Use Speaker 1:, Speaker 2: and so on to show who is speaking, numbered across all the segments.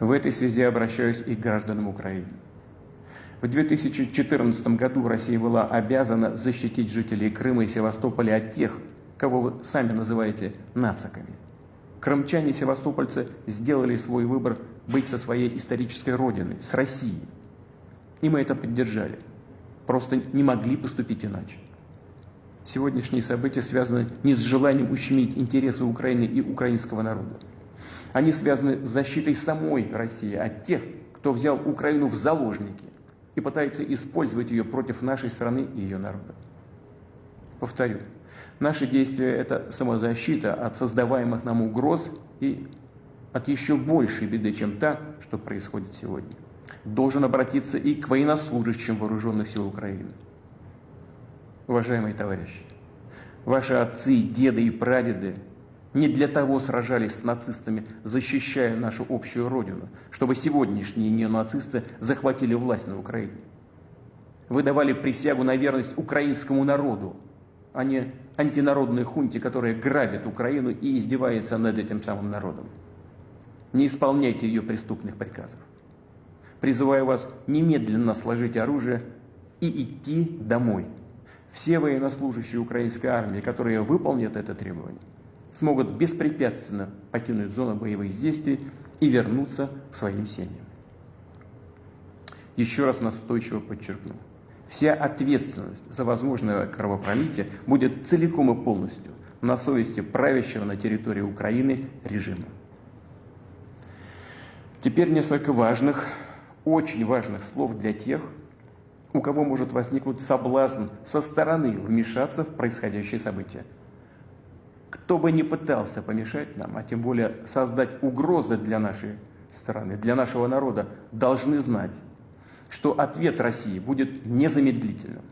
Speaker 1: В этой связи обращаюсь и к гражданам Украины. В 2014 году Россия была обязана защитить жителей Крыма и Севастополя от тех, кого вы сами называете нациками. Крымчане и севастопольцы сделали свой выбор быть со своей исторической родиной, с Россией. И мы это поддержали. Просто не могли поступить иначе. Сегодняшние события связаны не с желанием ущемить интересы Украины и украинского народа. Они связаны с защитой самой России от тех, кто взял Украину в заложники и пытается использовать ее против нашей страны и ее народа. Повторю, наши действия – это самозащита от создаваемых нам угроз и от еще большей беды, чем та, что происходит сегодня. Должен обратиться и к военнослужащим вооруженных сил Украины. Уважаемые товарищи, ваши отцы, деды и прадеды не для того сражались с нацистами, защищая нашу общую родину, чтобы сегодняшние неонацисты захватили власть на Украине. Вы давали присягу на верность украинскому народу, а не антинародной хунте, которая грабит Украину и издевается над этим самым народом. Не исполняйте ее преступных приказов. Призываю вас немедленно сложить оружие и идти домой. Все военнослужащие украинской армии, которые выполнят это требование, смогут беспрепятственно покинуть зону боевых действий и вернуться к своим семьям. Еще раз настойчиво подчеркну. Вся ответственность за возможное кровопролитие будет целиком и полностью на совести правящего на территории Украины режима. Теперь несколько важных, очень важных слов для тех, у кого может возникнуть соблазн со стороны вмешаться в происходящее событие. Кто бы ни пытался помешать нам, а тем более создать угрозы для нашей страны, для нашего народа, должны знать, что ответ России будет незамедлительным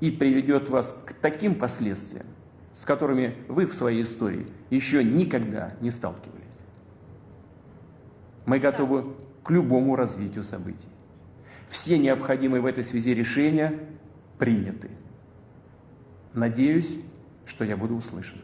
Speaker 1: и приведет вас к таким последствиям, с которыми вы в своей истории еще никогда не сталкивались. Мы готовы к любому развитию событий. Все необходимые в этой связи решения приняты. Надеюсь, что я буду услышан.